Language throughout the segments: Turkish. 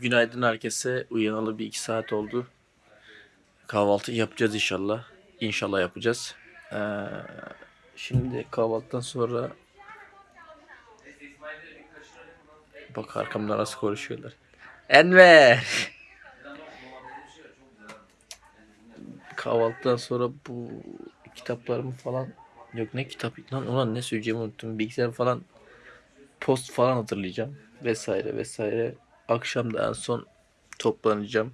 Günaydın herkese. Uyanalı bir iki saat oldu. Kahvaltı yapacağız inşallah. İnşallah yapacağız. Ee, şimdi kahvaltıdan sonra bak arkamda nasıl konuşuyorlar. Enver. Kahvaltıdan sonra bu kitaplarımı falan yok ne kitap lan ulan ne söyleyeceğimi unuttum. Bilgisayar falan post falan hatırlayacağım vesaire vesaire. Akşam da en son toplanacağım.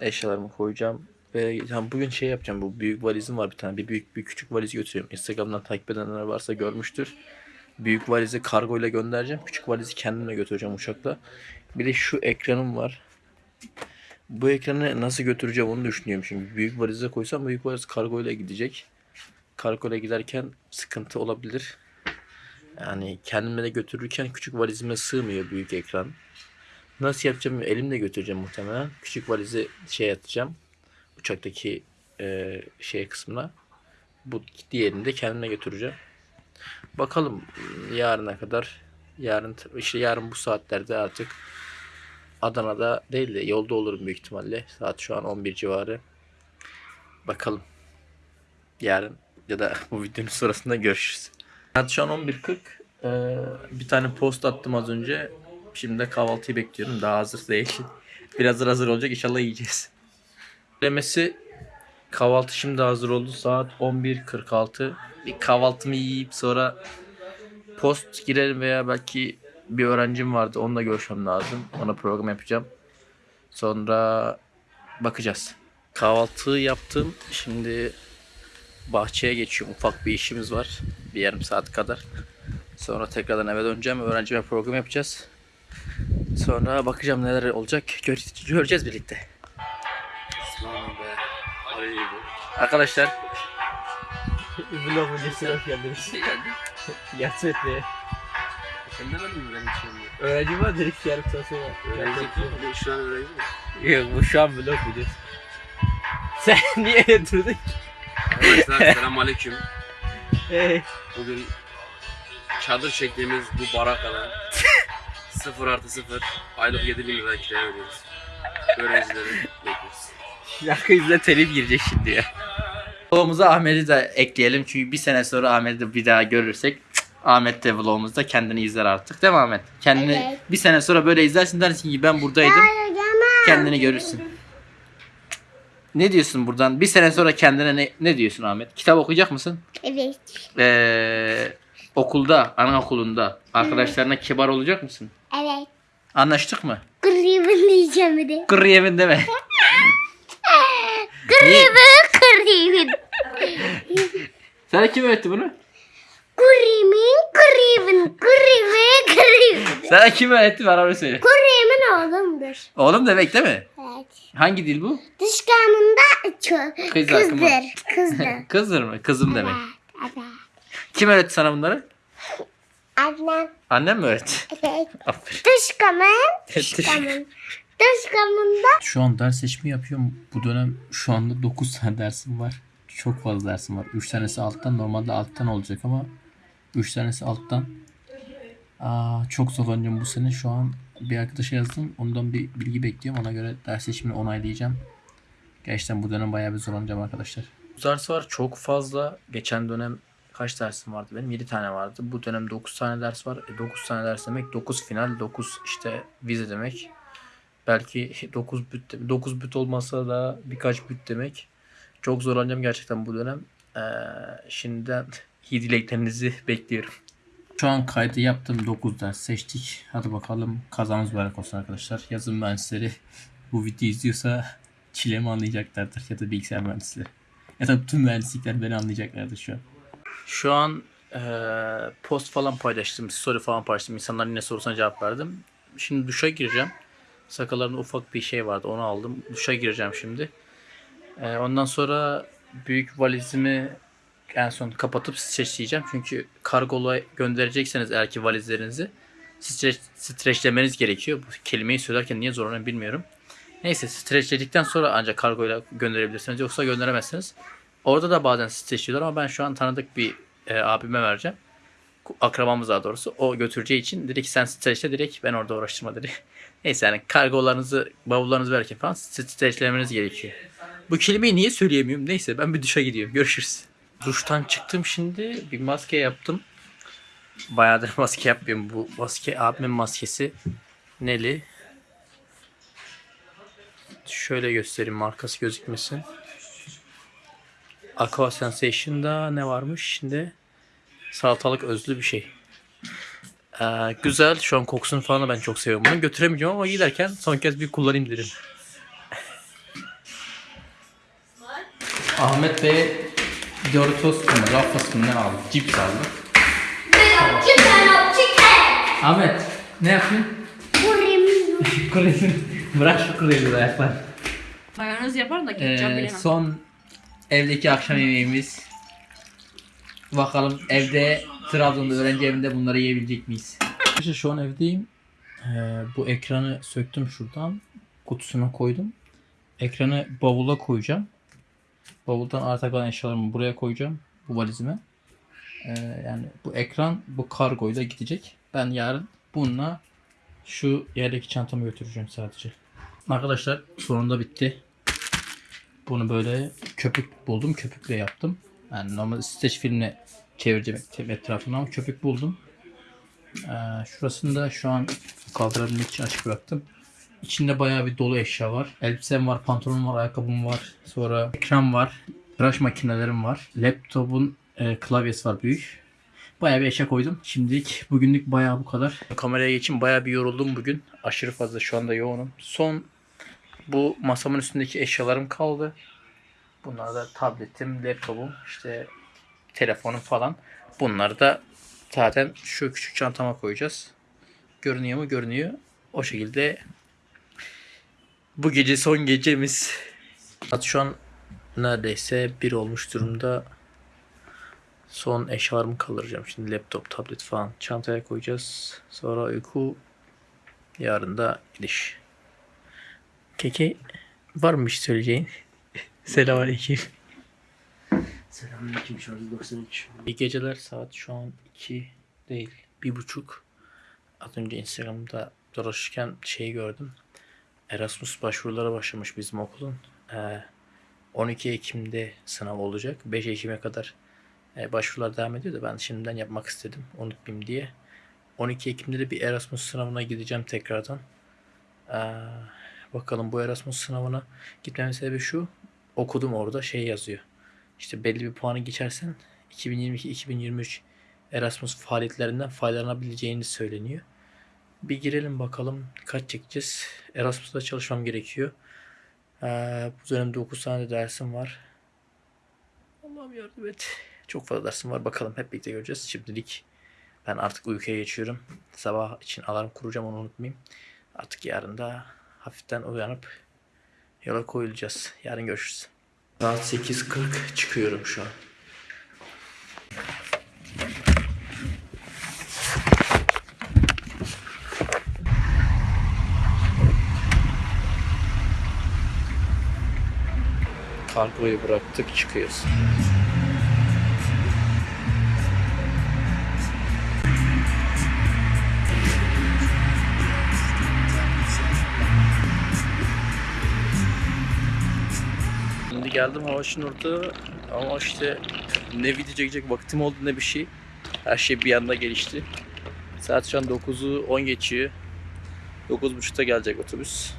Eşyalarımı koyacağım. Ve yani bugün şey yapacağım. Bu büyük valizim var bir tane. Bir büyük bir küçük valiz götürüyorum. Instagram'dan takip edenler varsa görmüştür. Büyük valizi kargo ile göndereceğim. Küçük valizi kendimle götüreceğim uçakla. Bir de şu ekranım var. Bu ekranı nasıl götüreceğim onu düşünüyorum şimdi. Büyük valize koysam büyük valiz kargo ile gidecek. Kargo ile giderken sıkıntı olabilir. Yani kendime de götürürken küçük valizime sığmıyor büyük ekran. Nasıl yapacağım? Elimle götüreceğim muhtemelen. Küçük valizi şey atacağım. Uçaktaki e, şey kısmına. Bu diğerini de kendime götüreceğim. Bakalım yarına kadar. Yarın işte yarın bu saatlerde artık Adana'da değil de yolda olurum büyük ihtimalle. Saat şu an 11 civarı. Bakalım. Yarın ya da bu videonun sonrasında görüşürüz. Saat şu an 11.40. Ee, bir tane post attım az önce. Şimdi de kahvaltıyı bekliyorum. Daha hazır değil. Biraz hazır olacak. İnşallah yiyeceğiz. Demesi kahvaltı şimdi hazır oldu. Saat 11.46. Bir kahvaltımı yiyip sonra post girelim veya belki bir öğrencim vardı. Onunla görüşmem lazım. Ona program yapacağım. Sonra bakacağız. Kahvaltıyı yaptım. Şimdi bahçeye geçiyorum. Ufak bir işimiz var. Bir yarım saat kadar. Sonra tekrardan eve döneceğim. Öğrencime program yapacağız. Sonra bakacağım neler olacak. Gör- göreceğiz birlikte. Arkadaşlar Vlog videosuna hoş geldiniz. Yatsın etmeye. Sen demedin mi benim için? Öğrenci var dedik yarım saat sonra. Öğrenci değil mi? Şu an öğrenci mi? Yok bu şu an vlog videosu. Sen niye öyle durdun? Arkadaşlar selam aleyküm. Hey. Bugün çadır çektiğimiz bu barakada 0 artı 0 aylık 7 bin lira kiraya veriyoruz. Öğrencileri bekliyoruz. Şarkı yüzüne telif girecek şimdi ya. Vlogumuza Ahmet'i de ekleyelim çünkü bir sene sonra Ahmet'i de bir daha görürsek cık, Ahmet de vlogumuzda kendini izler artık değil mi Ahmet? Kendini Evet. bir sene sonra böyle izlersin dersin ki ben buradaydım. Kendini görürsün. Ne diyorsun buradan? Bir sene sonra kendine ne, ne diyorsun Ahmet? Kitap okuyacak mısın? Evet. Ee, okulda, anaokulunda arkadaşlarına kibar olacak mısın? Evet. Anlaştık mı? Kırıyımın diyeceğim bir de. Kır yemin deme. Niye? Kırıyımın. Sana kim öğretti bunu? Kırıyımın, kırıyımın, kırıyımın, kırıyımın. Sana kim öğretti bana onu söyle. Kırıyımın oğlumdur. Oğlum demek değil mi? Evet. Hangi dil bu? Dış akımı. kızdır. Kızdır. Kızdır mı? Kızım demek. Evet. Evet. Kim öğretti sana bunları? Annem. Annem mi öğretti? Evet. Aferin. Dış kamın. Dış kamın. Dış kamında. Şu an ders seçimi yapıyorum. Bu dönem şu anda 9 tane dersim var. Çok fazla dersim var. 3 tanesi alttan. Normalde alttan olacak ama 3 tanesi alttan. Aa, çok zorlanacağım bu sene. Şu an bir arkadaşa yazdım. Ondan bir bilgi bekliyorum. Ona göre ders seçimini onaylayacağım. Gerçekten bu dönem bayağı bir zorlanacağım arkadaşlar. Ders var çok fazla. Geçen dönem kaç dersim vardı benim? 7 tane vardı. Bu dönem 9 tane ders var. E, 9 tane ders demek 9 final, 9 işte vize demek. Belki 9 büt 9 büt olmasa da birkaç büt demek. Çok zorlanacağım gerçekten bu dönem. Ee, şimdiden iyi dileklerinizi bekliyorum. Şu an kaydı yaptım 9 ders seçtik. Hadi bakalım kazanız mübarek olsun arkadaşlar. Yazın mühendisleri bu videoyu izliyorsa çilemi anlayacaklardır ya da bilgisayar mühendisleri. Ya da tüm mühendislikler beni anlayacaklardır şu an. Şu an eee, post falan paylaştım, story falan paylaştım. İnsanların ne sorusuna cevap verdim. Şimdi duşa gireceğim. Sakallarımda ufak bir şey vardı onu aldım. Duşa gireceğim şimdi. Eee, ondan sonra büyük valizimi en son kapatıp streçleyeceğim. Çünkü kargola gönderecekseniz eğer ki valizlerinizi streç, streçlemeniz gerekiyor. Bu kelimeyi söylerken niye zorlanıyorum bilmiyorum. Neyse streçledikten sonra ancak kargoyla gönderebilirsiniz. Yoksa gönderemezsiniz. Orada da bazen streçliyorlar ama ben şu an tanıdık bir e, abime vereceğim. Akrabamız daha doğrusu. O götüreceği için dedi ki sen streçle direkt ben orada uğraştırma dedi. Neyse yani kargolarınızı, bavullarınızı verirken falan streçlemeniz gerekiyor. Bu kelimeyi niye söyleyemiyorum? Neyse ben bir duşa gidiyorum. Görüşürüz. Duştan çıktım şimdi. Bir maske yaptım. Bayağıdır maske yapmıyorum. Bu maske abimin maskesi. Neli. Şöyle göstereyim markası gözükmesin. Aqua Sensation'da ne varmış? Şimdi salatalık özlü bir şey. Ee, güzel. Şu an kokusunu falan da ben çok seviyorum bunu. Götüremeyeceğim ama giderken son kez bir kullanayım dedim. Ahmet Bey Doritos mu, Ruffles mı ne aldı? Cips aldı. Chicken, chicken. Ahmet ne yapıyorsun? Burim. Kureyim. Bırak şu kureyim ayaklar. Mayonez yaparım da ketçap Ee, bilemem. son evdeki akşam yemeğimiz. Bakalım evde Trabzon'da öğrenci evinde bunları yiyebilecek miyiz? İşte şu an evdeyim. Ee, bu ekranı söktüm şuradan. Kutusuna koydum. Ekranı bavula koyacağım. Bavuldan arta kalan eşyalarımı buraya koyacağım. Bu valizime. Ee, yani bu ekran bu kargoyla gidecek. Ben yarın bununla şu yerdeki çantamı götüreceğim sadece. Arkadaşlar sonunda bitti. Bunu böyle köpük buldum. Köpükle yaptım. Yani normal streç filmle çevireceğim etrafını ama köpük buldum. Ee, şurasını da şu an kaldırabilmek için açık bıraktım. İçinde bayağı bir dolu eşya var. Elbisem var, pantolonum var, ayakkabım var. Sonra ekran var. Tıraş makinelerim var. Laptopun e, klavyesi var büyük. Bayağı bir eşya koydum. Şimdilik bugünlük bayağı bu kadar. Kameraya geçin bayağı bir yoruldum bugün. Aşırı fazla şu anda yoğunum. Son bu masamın üstündeki eşyalarım kaldı. Bunlar da tabletim, laptopum, işte telefonum falan. Bunları da zaten şu küçük çantama koyacağız. Görünüyor mu? Görünüyor. O şekilde bu gece son gecemiz. Saat şu an neredeyse bir olmuş durumda. Son eşyalarımı kaldıracağım. Şimdi laptop, tablet falan çantaya koyacağız. Sonra uyku. Yarın da gidiş. Keke var mı bir şey söyleyeceğin? Selamünaleyküm. Selamünaleyküm şarjı 93. İyi geceler saat şu an 2 değil bir buçuk. Az önce Instagram'da dolaşırken şeyi gördüm. Erasmus başvurulara başlamış bizim okulun. Ee, 12 Ekim'de sınav olacak. 5 Ekim'e kadar e, başvurular devam ediyor da ben şimdiden yapmak istedim unutmayayım diye. 12 Ekim'de de bir Erasmus sınavına gideceğim tekrardan. Ee, bakalım bu Erasmus sınavına gitmemin sebebi şu. Okudum orada şey yazıyor. İşte belli bir puanı geçersen 2022-2023 Erasmus faaliyetlerinden faydalanabileceğini söyleniyor. Bir girelim bakalım kaç çekeceğiz. Erasmus'ta çalışmam gerekiyor. Ee, bu dönemde 9 tane de dersim var. Allah'ım yardım et. Çok fazla dersim var. Bakalım hep birlikte göreceğiz. Şimdilik ben artık uykuya geçiyorum. Sabah için alarm kuracağım onu unutmayayım. Artık yarın da hafiften uyanıp yola koyulacağız. Yarın görüşürüz. Saat 8.40 çıkıyorum şu an. Kargoyu bıraktık çıkıyoruz. Geldim Havaş'ın orada ama işte ne video çekecek vaktim oldu ne bir şey. Her şey bir anda gelişti. Saat şu an 9'u 10 geçiyor. 9.30'da gelecek otobüs.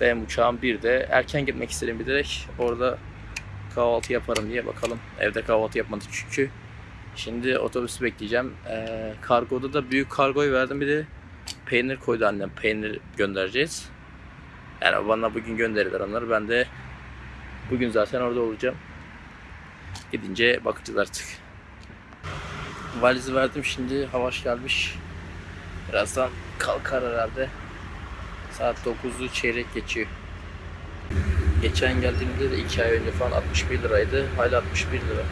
Benim uçağım 1'de. Erken gitmek istedim bilerek. Orada kahvaltı yaparım diye bakalım. Evde kahvaltı yapmadık çünkü. Şimdi otobüsü bekleyeceğim. Ee, kargoda da büyük kargoyu verdim bir de peynir koydu annem. Peynir göndereceğiz. Yani bana bugün gönderirler onları. Ben de Bugün zaten orada olacağım. Gidince bakacağız artık. Valizi verdim şimdi. Havaş gelmiş. Birazdan kalkar herhalde. Saat 9'u çeyrek geçiyor. Geçen geldiğimde de 2 ay önce falan 61 liraydı. Hala 61 lira.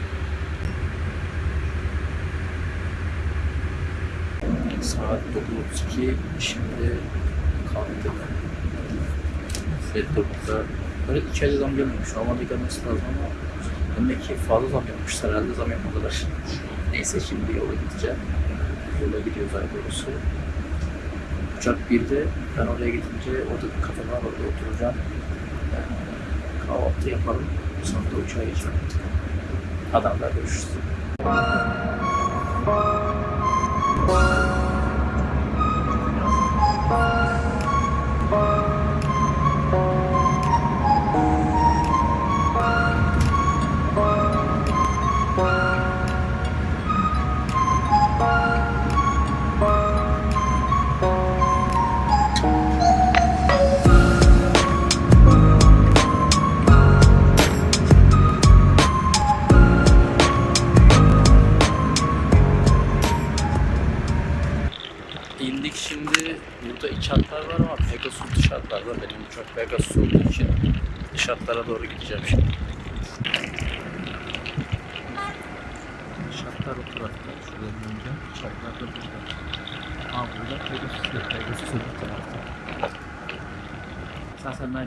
Saat 9.32. Şimdi kalktık. Saat 9'da Böyle ayda zam gelmemiş. Normalde gelmesi lazım ama demek ki fazla zam yapmışlar herhalde zam yapmadılar. Neyse şimdi yola gideceğim. Yola gidiyoruz daha doğrusu. Uçak 1'de ben oraya gidince orada bir kafe orada oturacağım. Ee, Kahvaltı yapalım. Sonra da uçağa geçelim. Adamlar görüşürüz.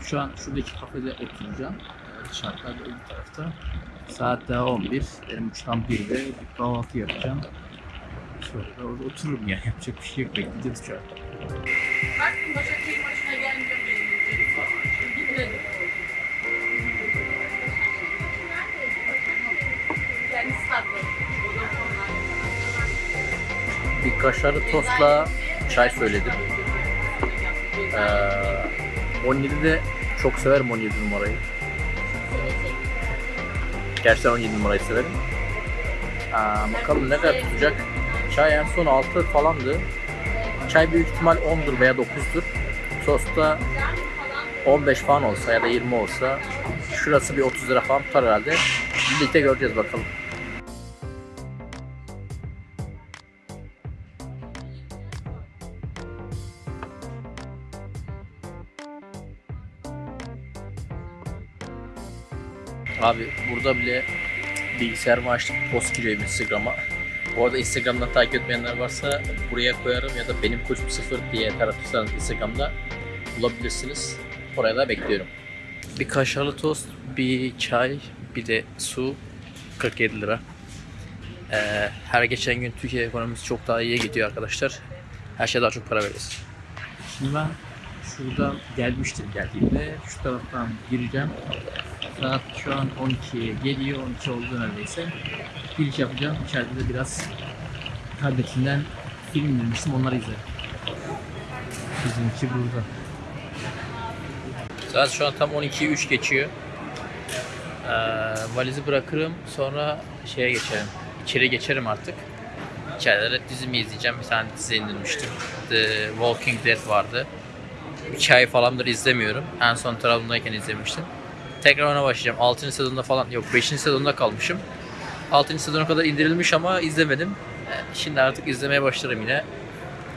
Şu an şuradaki kafede oturacağım. Ee, Dış hatlar da öbür tarafta. Saat daha 11. Benim uçağım 1'de. Bir kahvaltı yapacağım. Sonra orada otururum yani yapacak bir şey yok bekleyeceğiz şu an. Baktım Başakşehir maçına gelmiyor. Bir kaşarlı tostla çay söyledim. Ee, 17 de çok severim 17 numarayı. Gerçekten 17 numarayı severim. Aa, bakalım ne kadar tutacak. Çay en son 6 falandı. Çay büyük ihtimal 10'dur veya 9'dur. Tosta 15 falan olsa ya da 20 olsa şurası bir 30 lira falan tutar herhalde. Birlikte göreceğiz bakalım. Abi burada bile bilgisayarımı açtık post giriyorum Instagram'a. Bu arada Instagram'dan takip etmeyenler varsa buraya koyarım ya da benim koçum sıfır diye taratırsanız Instagram'da bulabilirsiniz. Oraya da bekliyorum. Bir kaşarlı tost, bir çay, bir de su 47 lira. Ee, her geçen gün Türkiye ekonomisi çok daha iyiye gidiyor arkadaşlar. Her şeye daha çok para veririz. Şimdi ben şuradan gelmiştim geldiğimde. Şu taraftan gireceğim. Saat şu an 12'ye geliyor. 12 oldu neredeyse. Giriş yapacağım. İçeride de biraz tabletinden film indirmiştim. Onları izlerim. Bizimki burada. Saat şu an tam 12'yi 3 geçiyor. Ee, valizi bırakırım. Sonra şeye geçerim. İçeri geçerim artık. İçeride de dizimi izleyeceğim. Bir tane dizi indirmiştim. The Walking Dead vardı. 2 ay falandır izlemiyorum. En son Trabzon'dayken izlemiştim. Tekrar ona başlayacağım. 6. sezonda falan yok 5. sezonda kalmışım. 6. sezona kadar indirilmiş ama izlemedim. Ee, Şimdi artık izlemeye başlarım yine.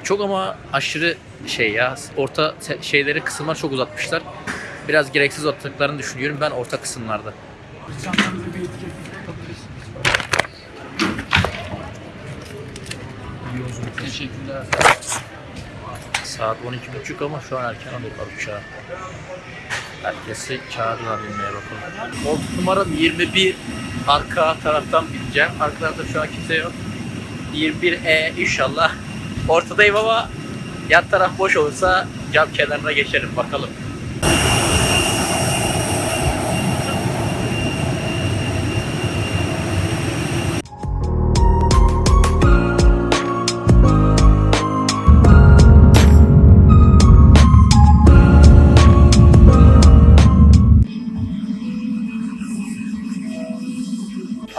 Çok ama aşırı şey ya orta şeyleri kısımlar çok uzatmışlar. Biraz gereksiz uzattıklarını düşünüyorum ben orta kısımlarda. Teşekkürler. Saat 12.30 ama şu an erken alıyorlar uçağı. Herkesi çağırdılar binmeye bakalım. Koltuk numaram 21. Arka taraftan bineceğim. Arka tarafta şu an kimse yok. 21E inşallah. Ortadayım ama yan taraf boş olursa cam kenarına geçerim bakalım.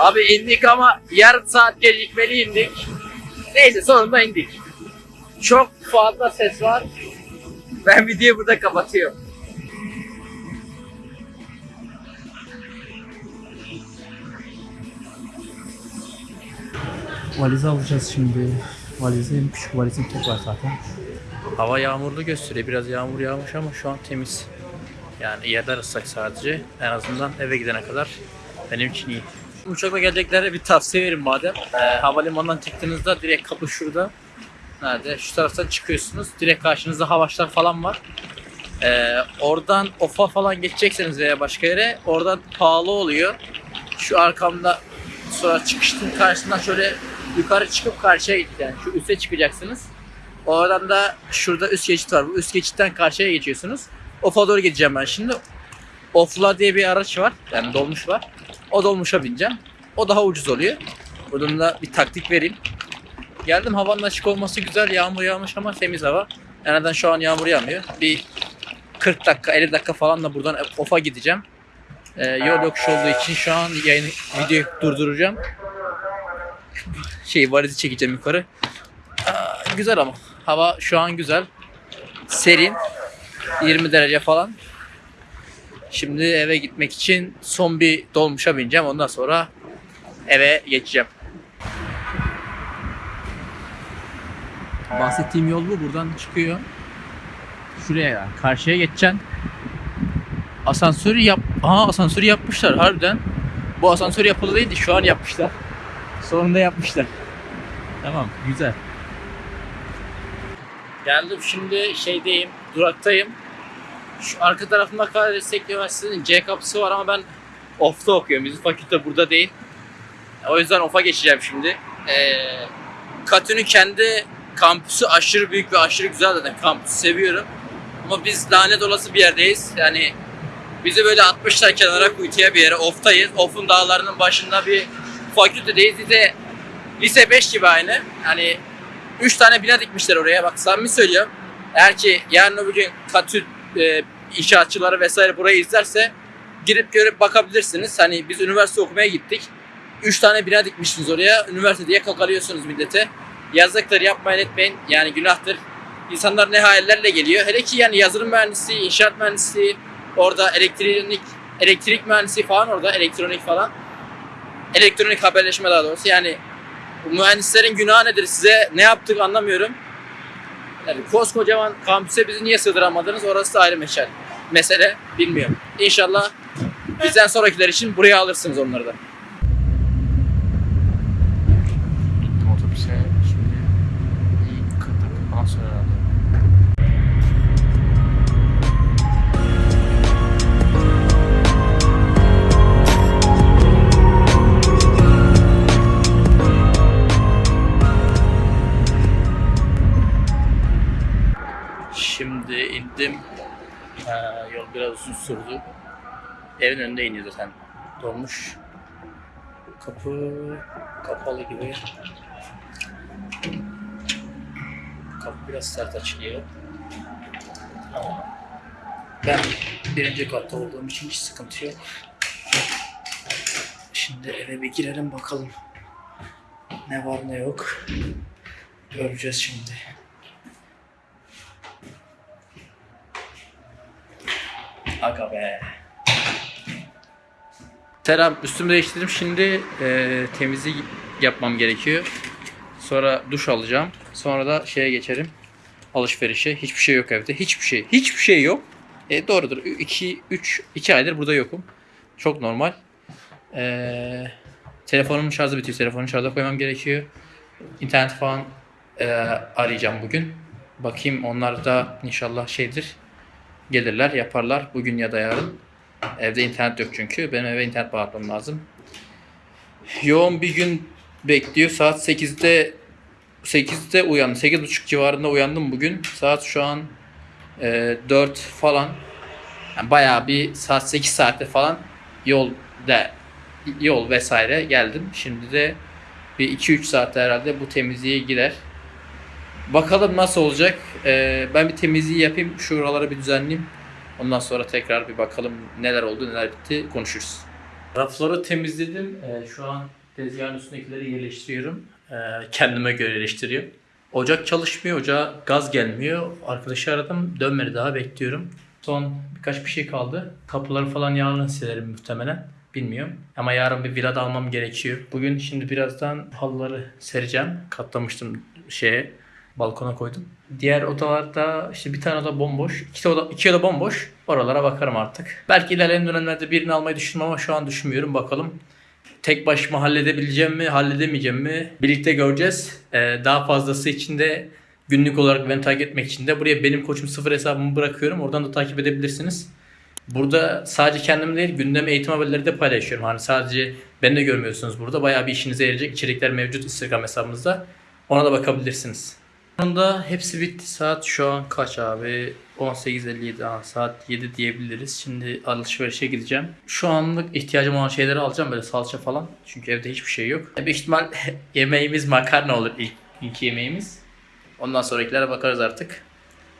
Abi indik ama yarım saat gecikmeli indik. Neyse sonunda indik. Çok fazla ses var. Ben videoyu burada kapatıyorum. Valizi alacağız şimdi. Valizim, küçük valizim tek var zaten. Hava yağmurlu gösteriyor. Biraz yağmur yağmış ama şu an temiz. Yani yerler ıslak sadece. En azından eve gidene kadar benim için iyi. Uçakla geleceklere bir tavsiye verin madem. Ee, havalimanından çıktığınızda direkt kapı şurada. Nerede? Şu taraftan çıkıyorsunuz. Direkt karşınızda havaşlar falan var. Ee, oradan OFA falan geçecekseniz veya başka yere oradan pahalı oluyor. Şu arkamda sonra çıkıştın karşısından şöyle yukarı çıkıp karşıya gidin. Yani şu üste çıkacaksınız. Oradan da şurada üst geçit var. Bu üst geçitten karşıya geçiyorsunuz. Of'a doğru gideceğim ben şimdi. Ofla diye bir araç var. Yani dolmuş var. O dolmuşa bineceğim. O daha ucuz oluyor. Buradan da bir taktik vereyim. Geldim havanın açık olması güzel. Yağmur yağmış ama temiz hava. En azından şu an yağmur yağmıyor. Bir 40 dakika 50 dakika falan da buradan Of'a gideceğim. Ee, yol yokuş olduğu için şu an yayını videoyu durduracağım. Şey valizi çekeceğim yukarı. Aa, güzel ama. Hava şu an güzel. Serin. 20 derece falan. Şimdi eve gitmek için son bir dolmuşa bineceğim. Ondan sonra eve geçeceğim. Bahsettiğim yol bu. Buradan çıkıyor. Şuraya yani. Karşıya geçeceksin. Asansörü yap... Aa asansörü yapmışlar harbiden. Bu asansör yapılı değildi. Şu an yapmışlar. Sonunda yapmışlar. Tamam güzel. Geldim şimdi şeydeyim. Duraktayım. Şu arka tarafında Karadestek Üniversitesi'nin C kapısı var ama ben off'ta okuyorum. Bizim fakülte burada değil. O yüzden off'a geçeceğim şimdi. Ee, Katü'nün kendi kampüsü aşırı büyük ve aşırı güzel zaten. Kampüsü seviyorum. Ama biz lanet olası bir yerdeyiz. Yani bizi böyle atmışlar kenara kuytuya bir yere. Off'tayız. Off'un dağlarının başında bir fakültedeyiz. Bize lise 5 gibi aynı. Yani 3 tane bina dikmişler oraya. Bak samimi söylüyorum. Eğer ki yarın öbür gün Katü e, inşaatçıları vesaire burayı izlerse girip görüp bakabilirsiniz. Hani biz üniversite okumaya gittik. 3 tane bina dikmişsiniz oraya. Üniversite diye kakalıyorsunuz millete. Yazıktır yapmayın etmeyin. Yani günahtır. İnsanlar ne hayallerle geliyor. Hele ki yani yazılım mühendisliği, inşaat mühendisliği, orada elektronik elektrik mühendisliği falan orada elektronik falan. Elektronik haberleşme daha doğrusu. Yani mühendislerin günahı nedir size? Ne yaptık anlamıyorum. Yani koskocaman kampüse bizi niye sığdıramadınız? Orası da ayrı meşal. Mesele bilmiyorum. İnşallah bizden sonrakiler için buraya alırsınız onları da. Uzun sürdü. Evin önünde iniyor zaten. Dolmuş. Kapı kapalı gibi. Kapı biraz sert açılıyor. Ben birinci katta olduğum için hiç sıkıntı yok. Şimdi eve bir girelim bakalım. Ne var ne yok. Göreceğiz şimdi. Aga be. Selam, üstümü değiştirdim. Şimdi e, temizlik yapmam gerekiyor. Sonra duş alacağım. Sonra da şeye geçerim. Alışverişe. Hiçbir şey yok evde. Hiçbir şey. Hiçbir şey yok. E, doğrudur. 2 3 2 aydır burada yokum. Çok normal. E, telefonumun şarjı bitiyor. Telefonu şarja koymam gerekiyor. İnternet falan e, arayacağım bugün. Bakayım onlar da inşallah şeydir gelirler, yaparlar bugün ya da yarın. Evde internet yok çünkü. Benim eve internet bağlatmam lazım. Yoğun bir gün bekliyor. Saat 8'de 8'de uyandım. 8.30 civarında uyandım bugün. Saat şu an e, 4 falan. Yani bayağı bir saat 8 saatte falan yol da yol vesaire geldim. Şimdi de bir 2-3 saatte herhalde bu temizliğe gider. Bakalım nasıl olacak. Ee, ben bir temizliği yapayım. Şuraları bir düzenleyeyim. Ondan sonra tekrar bir bakalım neler oldu neler bitti konuşuruz. Rafları temizledim. Ee, şu an tezgahın üstündekileri yerleştiriyorum. Ee, kendime göre yerleştiriyorum. Ocak çalışmıyor. Ocağa gaz gelmiyor. Arkadaşı aradım. Dönmedi daha bekliyorum. Son birkaç bir şey kaldı. Kapıları falan yarın silerim muhtemelen. Bilmiyorum. Ama yarın bir villa da almam gerekiyor. Bugün şimdi birazdan halıları sereceğim. Katlamıştım şeye balkona koydum. Diğer odalarda işte bir tane oda bomboş. iki oda, iki oda bomboş. Oralara bakarım artık. Belki ilerleyen dönemlerde birini almayı düşündüm ama şu an düşünmüyorum. Bakalım tek başıma halledebileceğim mi, halledemeyeceğim mi? Birlikte göreceğiz. Ee, daha fazlası için de günlük olarak beni takip etmek için de buraya benim koçum sıfır hesabımı bırakıyorum. Oradan da takip edebilirsiniz. Burada sadece kendim değil gündem eğitim haberleri de paylaşıyorum. Hani sadece beni de görmüyorsunuz burada. Bayağı bir işinize yarayacak içerikler mevcut Instagram hesabımızda. Ona da bakabilirsiniz. Sonunda hepsi bitti. Saat şu an kaç abi? 18.57. Aa, saat 7 diyebiliriz. Şimdi alışverişe gideceğim. Şu anlık ihtiyacım olan şeyleri alacağım böyle salça falan. Çünkü evde hiçbir şey yok. Büyük ihtimal yemeğimiz makarna olur ilk, ilk yemeğimiz. Ondan sonrakilere bakarız artık.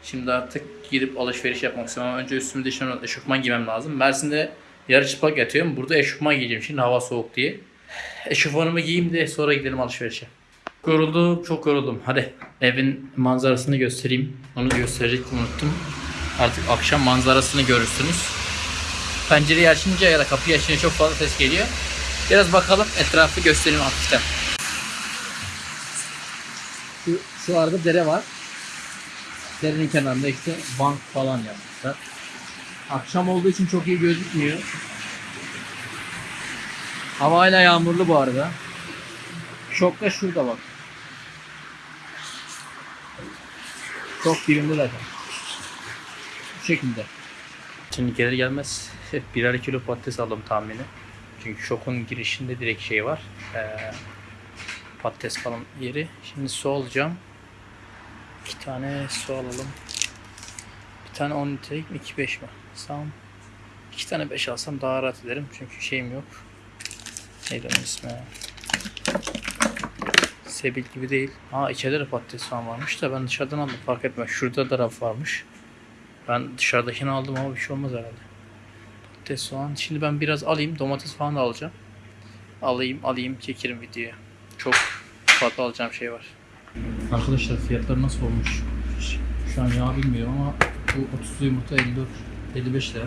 Şimdi artık gidip alışveriş yapmak istiyorum önce üstümde eşofman, eşofman giymem lazım. Mersin'de yarı çıplak yatıyorum. Burada eşofman giyeceğim şimdi hava soğuk diye. Eşofmanımı giyeyim de sonra gidelim alışverişe. Yoruldum, çok yoruldum. Hadi evin manzarasını göstereyim. Onu gösterecektim unuttum. Artık akşam manzarasını görürsünüz. Pencereyi açınca ya da kapıyı açınca çok fazla ses geliyor. Biraz bakalım etrafı göstereyim hafiften. Şu, şu arada dere var. Derenin kenarında işte bank falan yapmışlar. Akşam olduğu için çok iyi gözükmüyor. Hava hala yağmurlu bu arada. Şok da şurada bak. Çok dibinde zaten. Bu şekilde. Şimdi gelir gelmez birer kilo patates aldım tahmini. Çünkü şokun girişinde direkt şey var. Ee, patates falan yeri. Şimdi su alacağım. İki tane su alalım. Bir tane 10 litrelik mi? 2 5 mi? Tamam. İki tane 5 alsam daha rahat ederim. Çünkü şeyim yok. Neydi onun ismi? Sebil gibi değil. Aa içeride de patates falan varmış da ben dışarıdan aldım fark etme. Şurada da raf varmış. Ben dışarıdakini aldım ama bir şey olmaz herhalde. Patates soğan. Şimdi ben biraz alayım. Domates falan da alacağım. Alayım alayım çekerim videoya. Çok fazla alacağım şey var. Arkadaşlar fiyatlar nasıl olmuş? Şu an yağ bilmiyorum ama bu 30 yumurta 54 55 lira.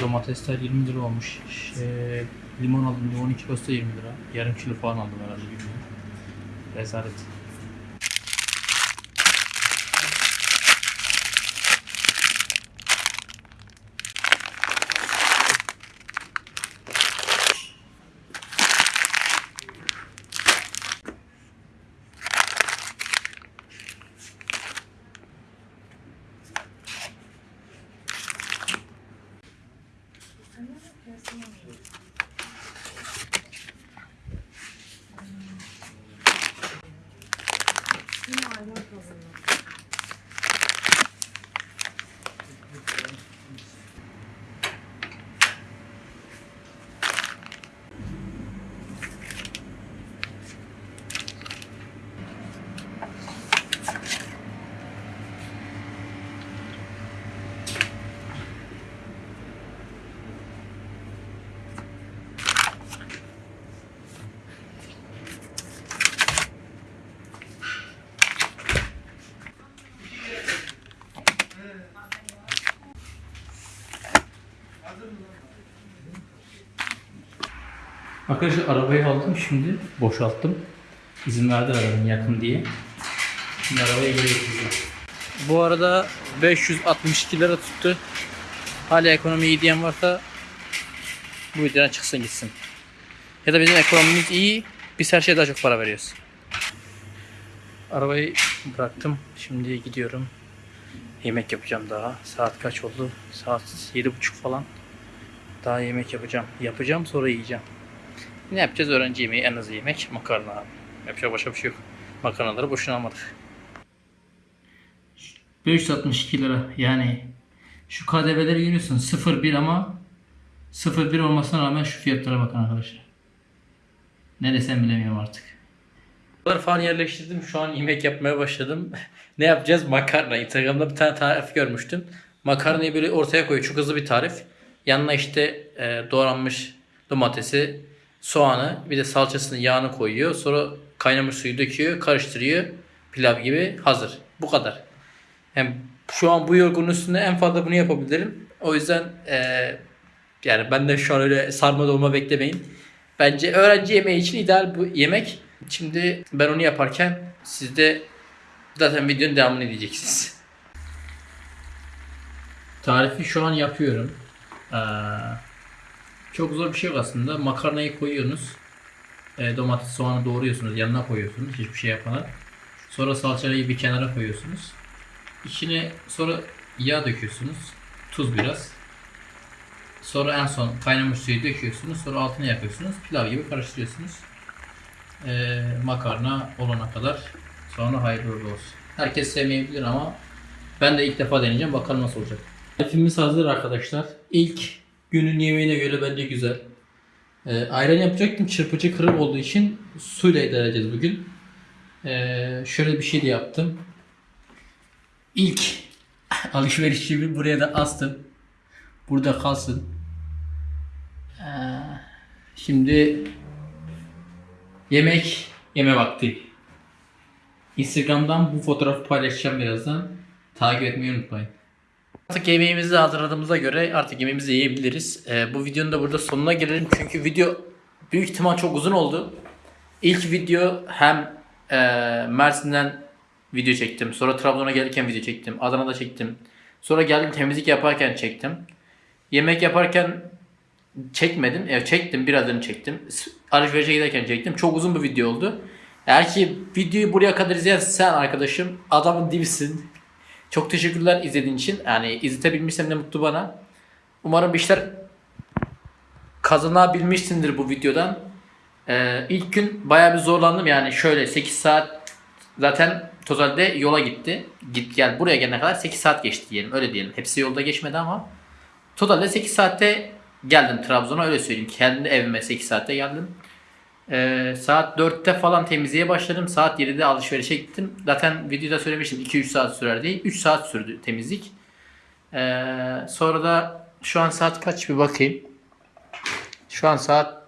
Domatesler 20 lira olmuş. Şey, limon aldım. Limonun kilosu da 20 lira. Yarım kilo falan aldım herhalde bilmiyorum. that's all it Arkadaşlar arabayı aldım şimdi boşalttım. İzin verdi arabanın yakın diye. Şimdi arabayı geri getireceğim. Bu arada 562 lira tuttu. Hala ekonomi iyi diyen varsa bu videodan çıksın gitsin. Ya da bizim ekonomimiz iyi. Biz her şeye daha çok para veriyoruz. Arabayı bıraktım. Şimdi gidiyorum. Yemek yapacağım daha. Saat kaç oldu? Saat 7.30 falan. Daha yemek yapacağım. Yapacağım sonra yiyeceğim. Ne yapacağız? Öğrenci yemeği en hızlı yemek makarna abi. Yapacak başka bir şey yok. Makarnaları boşuna almadık. 562 lira yani şu KDV'leri görüyorsun 0.1 ama 0.1 olmasına rağmen şu fiyatlara bakın arkadaşlar. Ne desem bilemiyorum artık. Bunları falan yerleştirdim. Şu an yemek yapmaya başladım. ne yapacağız? Makarna. Instagram'da bir tane tarif görmüştüm. Makarnayı böyle ortaya koyuyor. Çok hızlı bir tarif. Yanına işte e, doğranmış domatesi, soğanı, bir de salçasını, yağını koyuyor. Sonra kaynamış suyu döküyor, karıştırıyor. Pilav gibi hazır. Bu kadar. Yani şu an bu yorgunun üstünde en fazla bunu yapabilirim. O yüzden eee yani ben de şu an öyle sarma dolma beklemeyin. Bence öğrenci yemeği için ideal bu yemek. Şimdi ben onu yaparken siz de zaten videonun devamını izleyeceksiniz. Tarifi şu an yapıyorum. Ee, çok zor bir şey yok aslında. Makarnayı koyuyorsunuz. E, domates, soğanı doğruyorsunuz. Yanına koyuyorsunuz. Hiçbir şey yapmadan. Sonra salçayı bir kenara koyuyorsunuz. İçine sonra yağ döküyorsunuz. Tuz biraz. Sonra en son kaynamış suyu döküyorsunuz. Sonra altına yapıyorsunuz. Pilav gibi karıştırıyorsunuz. Ee, makarna olana kadar Sonra hayırlı olsun. Herkes sevmeyebilir ama ben de ilk defa deneyeceğim. Bakalım nasıl olacak. Tarifimiz hazır arkadaşlar. İlk günün yemeğine göre bence güzel. Ee, ayran yapacaktım. Çırpıcı kırık olduğu için suyla edeceğiz bugün. Ee, şöyle bir şey de yaptım. İlk alışverişimi buraya da astım. Burada kalsın. Ee, şimdi yemek yeme vakti. Instagram'dan bu fotoğrafı paylaşacağım birazdan. Takip etmeyi unutmayın. Artık yemeğimizi hazırladığımıza göre artık yemeğimizi yiyebiliriz. Ee, bu videonun da burada sonuna gelelim çünkü video büyük ihtimal çok uzun oldu. İlk video hem e, Mersin'den video çektim. Sonra Trabzon'a gelirken video çektim. Adana'da çektim. Sonra geldim temizlik yaparken çektim. Yemek yaparken çekmedim. Evet çektim. Birazını çektim. Alışverişe giderken çektim. Çok uzun bir video oldu. Eğer ki videoyu buraya kadar izleyen sen arkadaşım adamın dibisin. Çok teşekkürler izlediğin için. Yani izletebilmişsem ne mutlu bana. Umarım bir işler kazanabilmişsindir bu videodan. Ee, ilk gün bayağı bir zorlandım yani şöyle 8 saat zaten totalde yola gitti. Git gel buraya gelene kadar 8 saat geçti diyelim öyle diyelim. Hepsi yolda geçmedi ama totalde 8 saatte geldim Trabzon'a öyle söyleyeyim. Kendi evime 8 saatte geldim. Ee, saat 4'te falan temizliğe başladım. Saat 7'de alışverişe gittim. Zaten videoda söylemiştim 2-3 saat sürer diye. 3 saat sürdü temizlik. Ee, sonra da şu an saat kaç bir bakayım. Şu an saat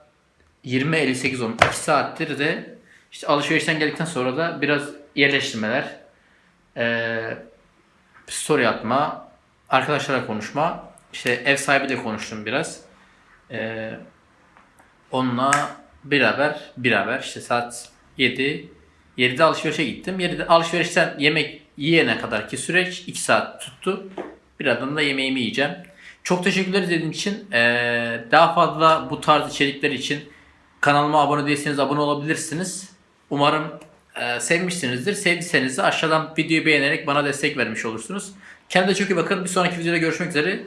20.58 olmuş. 2 saattir de işte alışverişten geldikten sonra da biraz yerleştirmeler, ee, story atma, arkadaşlarla konuşma, işte ev sahibiyle konuştum biraz. Ee, onunla beraber beraber işte saat 7 7'de alışverişe gittim. 7'de alışverişten yemek yiyene kadar ki süreç 2 saat tuttu. Birazdan da yemeğimi yiyeceğim. Çok teşekkürler izlediğiniz için. Ee, daha fazla bu tarz içerikler için kanalıma abone değilseniz abone olabilirsiniz. Umarım e, sevmişsinizdir. Sevdiyseniz de aşağıdan videoyu beğenerek bana destek vermiş olursunuz. Kendinize çok iyi bakın. Bir sonraki videoda görüşmek üzere.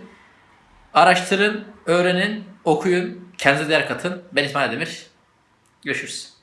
Araştırın, öğrenin, okuyun. Kendinize değer katın. Ben İsmail Demir. Görüşürüz.